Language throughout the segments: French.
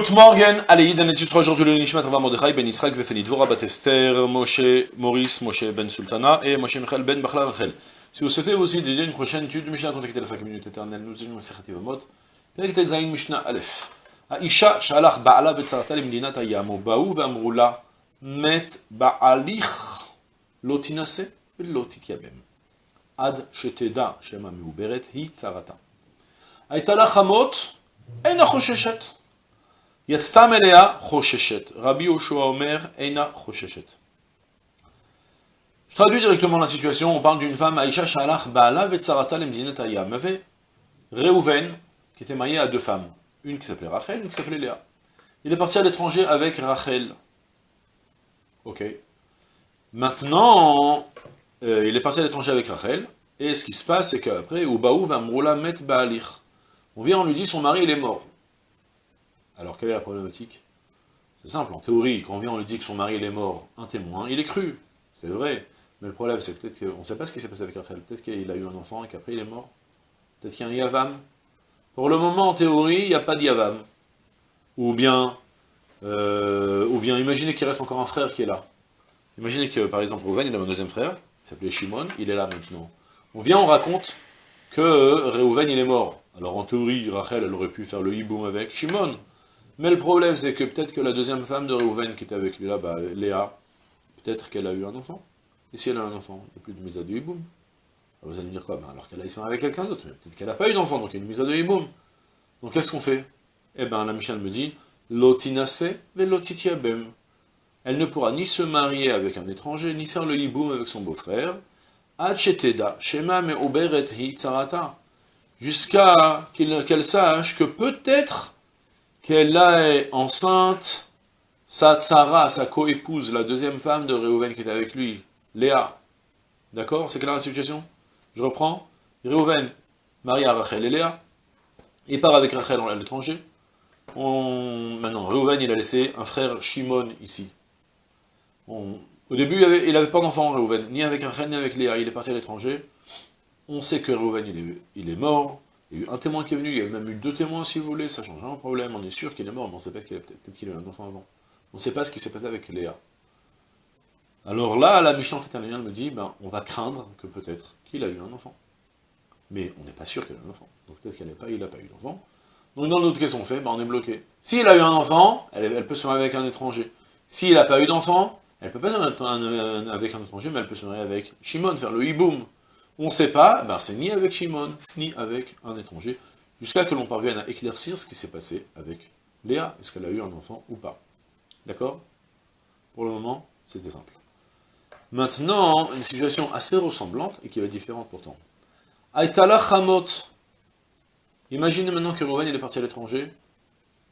Good morning, allez, Yid étudiera aujourd'hui le Nishmat Rava Mordechai ben Yitzhak Vefeni Dvora Bat Esther, Moshe Maurice, Moshe ben Sultana et Moshe Michel ben Bachla Rachel. Si vous souhaitez aussi dédier une prochaine étude de Mishnah, contactez les 5 minutes éternelles, nous allons Sechet Yevamot, פרק ט"ז משנה א', האישה שהלך בעלה וצרתה למדינת הים, ובאו ואמרו לה, מת בעליך, לא תינשא ולא תתייבם, עד שתדע שם המעוברת היא צרתה. הייתה לה חמות, אינה חוששת. יצתה מלאה חוששת. רבי יהושע אומר, אינה חוששת. Je traduis directement la situation, on parle d'une femme, Aïcha Shalach Baala Vetzarata Lemdinet Ayam. Il y avait Reuven, qui était marié à deux femmes. Une qui s'appelait Rachel, une qui s'appelait Léa. Il est parti à l'étranger avec Rachel. Ok. Maintenant, euh, il est parti à l'étranger avec Rachel, et ce qui se passe, c'est qu'après, Ubaou va Mroula Met Baalir. On vient, on lui dit, son mari, il est mort. Alors, quelle est la problématique? C'est simple, en théorie, quand on vient, on lui dit que son mari, est mort, un témoin, il est cru. C'est vrai. Mais le problème, c'est peut-être qu'on ne sait pas ce qui s'est passé avec Rachel. Peut-être qu'il a eu un enfant et qu'après, il est mort. Peut-être qu'il y a un Yavam. Pour le moment, en théorie, il n'y a pas de Yavam. Ou bien, euh, ou bien, imaginez qu'il reste encore un frère qui est là. Imaginez que, par exemple, Reuven, il a un deuxième frère, il s'appelait Shimon, il est là maintenant. On vient, on raconte que Reuven, il est mort. Alors, en théorie, Rachel, elle aurait pu faire le hiboum avec Shimon. Mais le problème, c'est que peut-être que la deuxième femme de Reuven qui était avec lui là, bah, Léa, peut-être qu'elle a eu un enfant. Et si elle a un enfant, il n'y a plus de mise à de hiboum. Alors vous allez me dire quoi? Ben Alors qu'elle a sont avec quelqu'un d'autre, mais peut-être qu'elle n'a pas eu d'enfant, donc il y a une mise à de hiboum. Donc qu'est-ce qu'on fait? Eh bien, la Mishnah me dit, lotinase ve lotitiabem. Elle ne pourra ni se marier avec un étranger, ni faire le hiboum avec son beau-frère. Acheteda, shema me oberet hi. Jusqu'à qu'elle sache que peut-être qu'elle est enceinte, sa tsara, sa coépouse, la deuxième femme de Réhouven qui était avec lui, Léa. D'accord? C'est clair la situation? Je reprends. Réhouven, marie à Rachel et Léa. Il part avec Rachel à l'étranger. Maintenant, Réhouven, il a laissé un frère Shimon ici. Au début, il n'avait pas d'enfant, Réhouven, ni avec Rachel, ni avec Léa. Il est parti à l'étranger. On sait que Réhouven, il est mort. Il y a eu un témoin qui est venu, il y a même eu deux témoins si vous voulez, ça change un problème, on est sûr qu'il est mort, mais on ne sait pas qu'il a peut-être qu'il a eu un enfant avant. On ne sait pas ce qui s'est passé avec Léa. Alors là, la méchante lien me dit, ben, on va craindre que peut-être qu'il a eu un enfant. Mais on n'est pas sûr qu'il a eu un enfant. Donc peut-être qu'elle n'a pas, n'a pas eu d'enfant. Donc dans notre qu'est-ce qu'on fait ben, On est bloqué. S'il a eu un enfant, elle, peut se marier avec un étranger. S'il n'a pas eu d'enfant, elle peut pas se marier avec un étranger, mais elle peut se marier avec Shimon, faire le hiboum. On ne sait pas, ben c'est ni avec Shimon, ni avec un étranger, jusqu'à que l'on parvienne à éclaircir ce qui s'est passé avec Léa. Est-ce qu'elle a eu un enfant ou pas D'accord? Pour le moment, c'était simple. Maintenant, une situation assez ressemblante, et qui va être différente pourtant. Aïtala Hamot. Imaginez maintenant que Rouven est parti à l'étranger,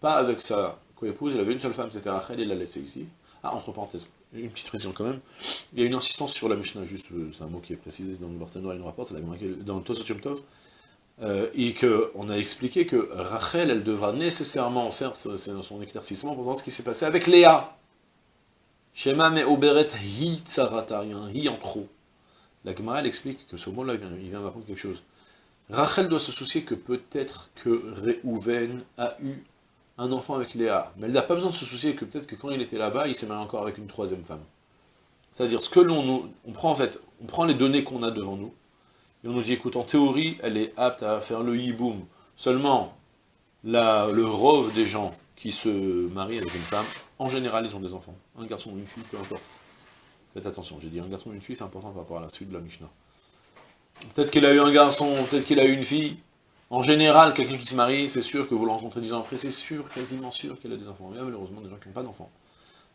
pas avec sa co-épouse, il avait une seule femme, c'était Rachel, il l'a laissé ici. Ah, entre parenthèses, une petite précision quand même. Il y a une insistance sur la Mishnah, juste, euh, c'est un mot qui est précisé dans le Barthénois, il nous rapporte, dans le Tosotium Tov, euh, et qu'on a expliqué que Rachel, elle devra nécessairement faire son éclaircissement pour voir ce qui s'est passé avec Léa. Shema me oberet hi tsarata, il y hi en trop. La Gemara, explique que ce mot-là, il vient m'apprendre quelque chose. Rachel doit se soucier que peut-être que Réhouven a eu un enfant avec Léa, mais elle n'a pas besoin de se soucier que peut-être que quand il était là-bas, il s'est marié encore avec une troisième femme. C'est-à-dire, ce que l'on on prend en fait, on prend les données qu'on a devant nous, et on nous dit, écoute, en théorie, elle est apte à faire le hiboum. Seulement, la, le rove des gens qui se marient avec une femme, en général, ils ont des enfants. Un garçon ou une fille, peu importe. Faites attention, j'ai dit un garçon ou une fille, c'est important par rapport à la suite de la Mishnah. Peut-être qu'il a eu un garçon, peut-être qu'il a eu une fille. En général, quelqu'un qui se marie, c'est sûr que vous le rencontrez dix ans après, c'est sûr, quasiment sûr qu'il a des enfants. Il y a malheureusement des gens qui n'ont pas d'enfants.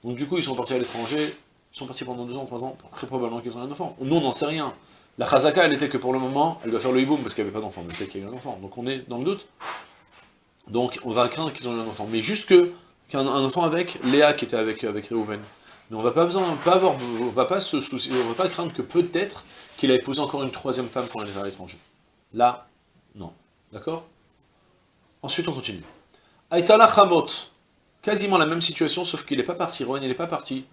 Donc du coup, ils sont partis à l'étranger, ils sont partis pendant deux ans, trois ans, très probablement qu'ils ont un enfant. Nous, on n'en sait rien. La chazaka, elle était que pour le moment, elle doit faire le hiboum parce qu'il n'y avait pas d'enfant, mais peut-être qu'il y a un enfant. Donc on est dans le doute. Donc on va craindre qu'ils ont un enfant. Mais juste qu'un enfant avec Léa qui était avec, avec Réhouven. Mais on va pas pas avoir, on va pas se soucier, on va pas craindre que peut-être qu'il a épousé encore une troisième femme pour aller vers l'étranger. Là. D'accord? Ensuite, on continue. Aïtala Chamot. Quasiment la même situation, sauf qu'il n'est pas parti. Rowan, il n'est pas parti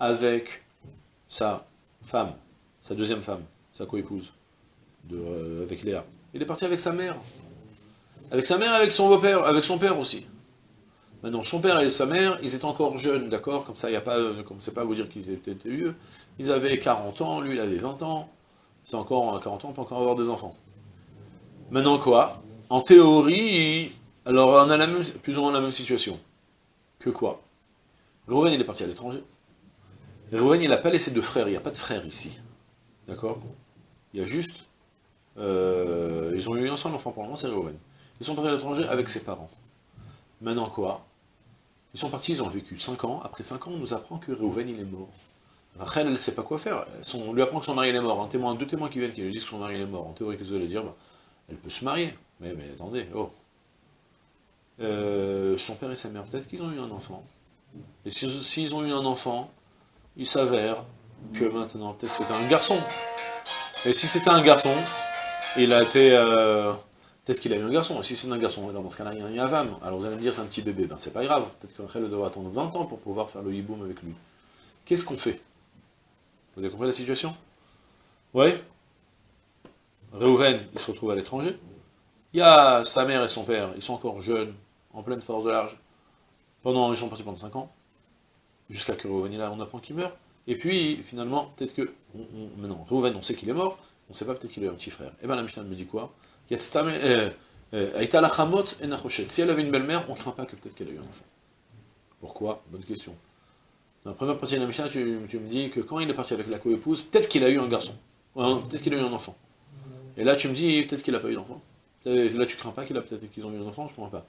avec sa femme, sa deuxième femme, sa coépouse, euh, avec Léa. Il est parti avec sa mère. Avec sa mère, avec son beau-père, avec son père aussi. Maintenant, son père et sa mère, ils étaient encore jeunes, d'accord? Comme ça, il n'y a pas, commencez pas à vous dire qu'ils étaient vieux. Ils avaient 40 ans, lui, il avait 20 ans. C'est encore 40 ans, on peut encore avoir des enfants. Maintenant, quoi? En théorie, alors on a la même, plus ou moins la même situation. Que quoi? Rouven, il est parti à l'étranger. Rouven, il n'a pas laissé de frères, il n'y a pas de frères ici. D'accord? Il y a juste... Euh, ils ont eu un seul enfant pour le moment, c'est Rouven. Ils sont partis à l'étranger avec ses parents. Maintenant quoi? Ils sont partis, ils ont vécu 5 ans. Après 5 ans, on nous apprend que Reuven, il est mort. Rachel, elle ne sait pas quoi faire. on lui apprend que son mari est mort. Deux témoins qui viennent qui lui disent que son mari est mort. En théorie, qu'est-ce que vous allez dire? Bah, Elle peut se marier. Mais, attendez, oh. Euh, son père et sa mère, peut-être qu'ils ont eu un enfant. Et s'ils ont eu un enfant, il s'avère que maintenant, peut-être c'était un garçon. Et si c'était un garçon, il a été... Euh, Peut-être qu'il a eu un garçon, et si c'est un garçon, alors dans ce cas-là, il y a un Yavam. Alors vous allez me dire, c'est un petit bébé, ben c'est pas grave. Peut-être que Rachel doit attendre 20 ans pour pouvoir faire le hiboum avec lui. Qu'est-ce qu'on fait? Vous avez compris la situation? Oui? Réhouven, il se retrouve à l'étranger. Il y a sa mère et son père, ils sont encore jeunes, en pleine force de l'âge. Pendant, ils sont partis pendant 5 ans. Jusqu'à que Réhouven, là, on apprend qu'il meurt. Et puis, finalement, peut-être que... maintenant, Réhouven, on sait qu'il est mort, on ne sait pas peut-être qu'il a un petit frère. Et eh bien la Mishnah me dit quoi? Euh, euh, si elle avait une belle-mère, on ne craint pas que peut-être qu'elle a eu un enfant. Pourquoi? Bonne question. Dans la première partie de la Mishnah, tu, me dis que quand il est parti avec la co-épouse, peut-être qu'il a eu un garçon. Peut-être qu'il a eu un enfant. Et là, tu me dis, peut-être qu'il n'a pas eu d'enfant. Là, tu crains pas qu'il a peut-être qu'ils ont eu un enfant, je ne comprends pas.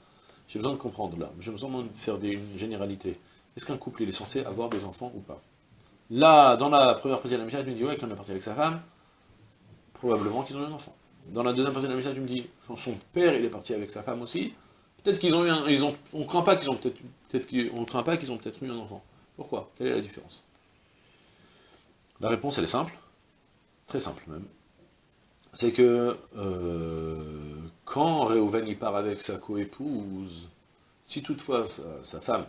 J'ai besoin de comprendre là. J'ai besoin de faire une généralité. Est-ce qu'un couple est censé avoir des enfants ou pas? Là, dans la première partie de la Mishnah, tu me dis, ouais, quand il est parti avec sa femme, probablement qu'ils ont eu un enfant. Dans la deuxième partie de la mission, tu me dis, quand son père, est parti avec sa femme aussi, peut-être qu'ils ont eu un... Ils ont, on ne craint qu'ils peut-être peut craint pas qu'ils ont peut-être eu un enfant. Pourquoi? Quelle est la différence? La réponse, elle est simple. Très simple, même. C'est que, euh, quand Réhouven, il part avec sa coépouse, si toutefois, sa, femme,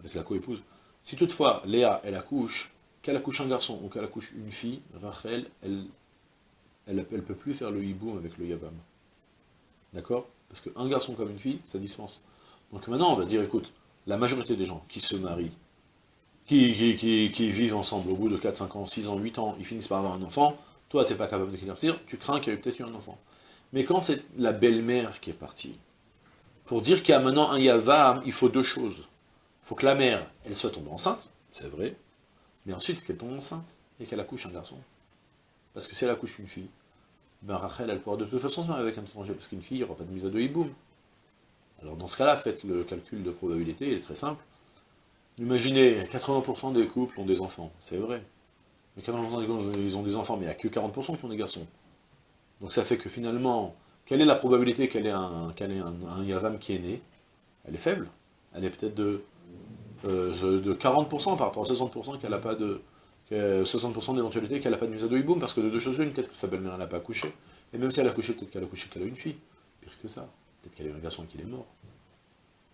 avec la coépouse, si toutefois, Léa, elle accouche, qu'elle accouche un garçon ou qu'elle accouche une fille, Rachel, elle ne peut plus faire le hiboum avec le yabam. D'accord? Parce qu'un garçon comme une fille, ça dispense. Donc maintenant, on va dire, écoute, la majorité des gens qui se marient, qui, qui, vivent ensemble au bout de 4, 5 ans, 6 ans, 8 ans, ils finissent par avoir un enfant, toi, tu n'es pas capable de d'éclaircir, tu crains qu'il y ait peut-être eu un enfant. Mais quand c'est la belle-mère qui est partie, pour dire qu'il y a maintenant un yavam, il faut deux choses. Il faut que la mère, elle soit tombée enceinte, c'est vrai, mais ensuite qu'elle tombe enceinte et qu'elle accouche un garçon. Parce que si elle accouche une fille, ben Rachel, elle pourra de toute façon se marier avec un étranger, parce qu'une fille, il n'y aura pas de mise à deux hiboum. Alors dans ce cas-là, faites le calcul de probabilité, il est très simple. Imaginez, 80% des couples ont des enfants, c'est vrai. Mais 80% des couples, ils ont des enfants, mais il n'y a que 40% qui ont des garçons. Donc ça fait que finalement, quelle est la probabilité qu'elle ait, un, Yavam qui est né? Elle est faible. Elle est peut-être de, euh, de 40% par rapport à 60% qu'elle n'a pas de, 60% d'éventualité qu'elle n'a pas de mise à parce que de deux choses une, peut-être que sa belle-mère n'a pas accouché, et même si elle a accouché, peut-être qu'elle a accouché qu'elle a une fille, pire que ça, peut-être qu'elle a eu un garçon et qu'il est mort,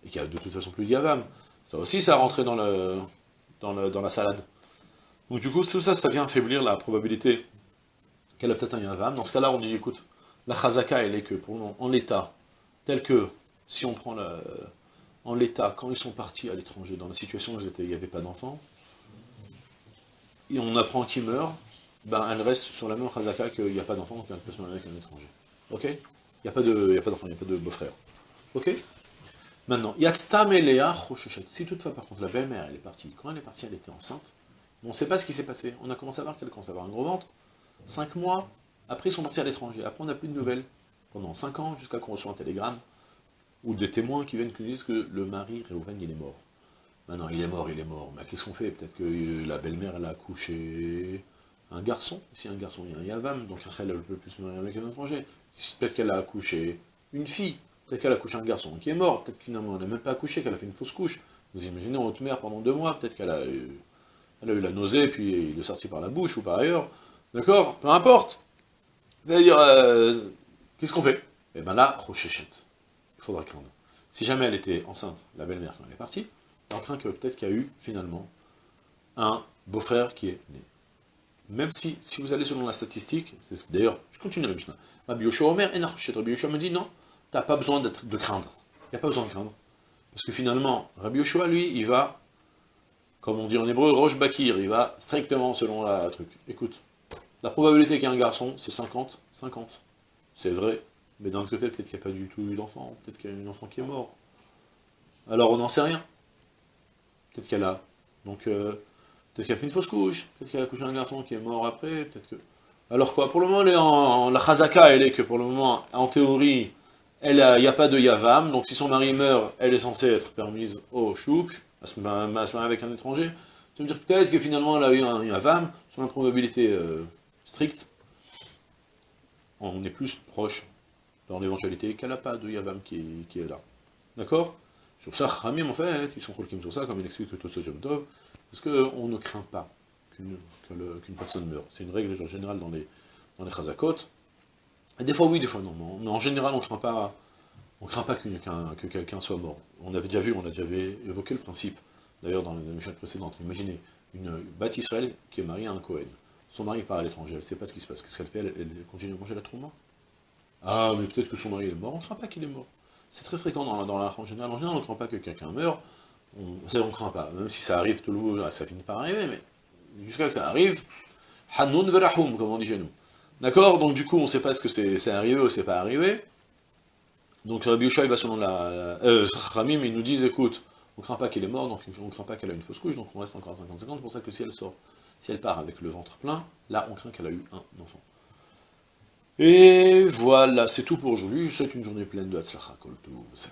et qu'il a de toute façon plus de Yavam. Ça aussi, ça dans, dans la salade. Donc du coup, tout ça, ça vient affaiblir la probabilité qu'elle a peut-être un Yavam. Dans ce cas-là, on dit, écoute, la Chazaka, elle est que, pour en l'état, tel que, si on prend la, en l'état, quand ils sont partis à l'étranger, dans la situation où ils étaient, il n'y avait pas d'enfants, et on apprend qu'il meurt, ben elle reste sur la même chazaka qu'il n'y a pas d'enfant, qu'elle peut se marier avec un étranger. Ok? Il n'y a pas d'enfant, il n'y a pas de beau-frère. Ok? Maintenant, Yatstam Elea Si toutefois, par contre, la belle-mère, elle est partie, quand elle est partie, elle était enceinte, on ne sait pas ce qui s'est passé. On a commencé à voir qu'elle commence à avoir un gros ventre. Cinq mois, après ils sont partis à l'étranger. Après on n'a plus de nouvelles. Pendant cinq ans, jusqu'à qu'on reçoit un télégramme, ou des témoins qui viennent qui disent que le mari, Réhouven, il est mort. Maintenant, il est mort, il est mort. Mais qu'est-ce qu'on fait? Peut-être que euh, la belle-mère, elle a accouché un garçon. Si un garçon, il y a un Yavam, donc elle ne peut plus se marier avec un étranger. Peut-être qu'elle a accouché une fille. Peut-être qu'elle a accouché un garçon qui est mort. Peut-être finalement, elle n'a même pas accouché, qu'elle a fait une fausse couche. Vous imaginez, en haute mer pendant deux mois. Peut-être qu'elle a, eu, a eu la nausée, puis il est sorti par la bouche ou par ailleurs. D'accord? Peu importe. C'est-à-dire, euh, qu'est-ce qu'on fait? Eh bien là, rochéchette. Il faudra craindre. Si jamais elle était enceinte, la belle-mère, quand elle est partie, on craint que peut-être qu'il y a eu, finalement, un beau-frère qui est né. Même si, si vous allez selon la statistique, d'ailleurs, je continue la Mishnah, Rabbi Yoshua Omer, Rabbi Yoshua me dit, non, tu n'as pas besoin de craindre. Il n'y a pas besoin de craindre. Parce que finalement, Rabbi Yoshua, lui, il va, comme on dit en hébreu, Roche Bakir, il va strictement selon la truc. Écoute, la probabilité qu'il y ait un garçon, c'est 50, 50. C'est vrai, mais d'un autre côté, peut-être qu'il n'y a pas du tout eu d'enfant, peut-être qu'il y a un enfant qui est mort. Alors on n'en sait rien. Peut-être qu'elle a. Donc, euh, peut-être qu'elle a fait une fausse couche, peut-être qu'elle a couché un garçon qui est mort après, peut-être que... Alors quoi, pour le moment, la chazaka, elle est que pour le moment, en théorie, il n'y a, pas de yavam, donc si son mari meurt, elle est censée être permise au chouk, à se marier avec un étranger. Ça veut dire peut-être que finalement elle a eu un yavam, sur la probabilité euh, stricte, on est plus proche dans l'éventualité qu'elle n'a pas de yavam qui, est là. D'accord? Sur ça, Ramim, en fait, ils sont colqués sur ça, comme il explique le Tosot Tov, parce qu'on ne craint pas qu'une personne meure. C'est une règle générale dans les, dans les chazakot. Et des fois oui, des fois non, mais en général on craint pas, on craint pas que quelqu'un soit mort. On avait déjà vu, on a déjà évoqué le principe, d'ailleurs dans les émissions précédentes. Imaginez une Israël qui est mariée à un Cohen. Son mari part à l'étranger, elle ne sait pas ce qui se passe. Qu'est-ce qu'elle fait? Elle, continue à manger la trauma Ah, mais peut-être que son mari est mort, on ne craint pas qu'il est mort. C'est très fréquent dans, la en général. En général, on ne craint pas que quelqu'un meure, on ne craint pas. Même si ça arrive tout le monde, ça finit par arriver, mais jusqu'à ce que ça arrive, Hanoun verahum, comme on dit chez nous. D'accord? Donc du coup, on ne sait pas ce que c'est arrivé ou c'est pas arrivé. Donc Rabbi Yoshua, va selon la... Euh, Ramim, ils nous disent, écoute, on craint pas qu'il est mort, donc on ne craint pas qu'elle a une fausse couche, donc on reste encore à 50-50, c'est pour ça que si elle sort, si elle part avec le ventre plein, là, on craint qu'elle a eu un enfant. Et voilà, c'est tout pour aujourd'hui, je souhaite une journée pleine de Hatzlacha,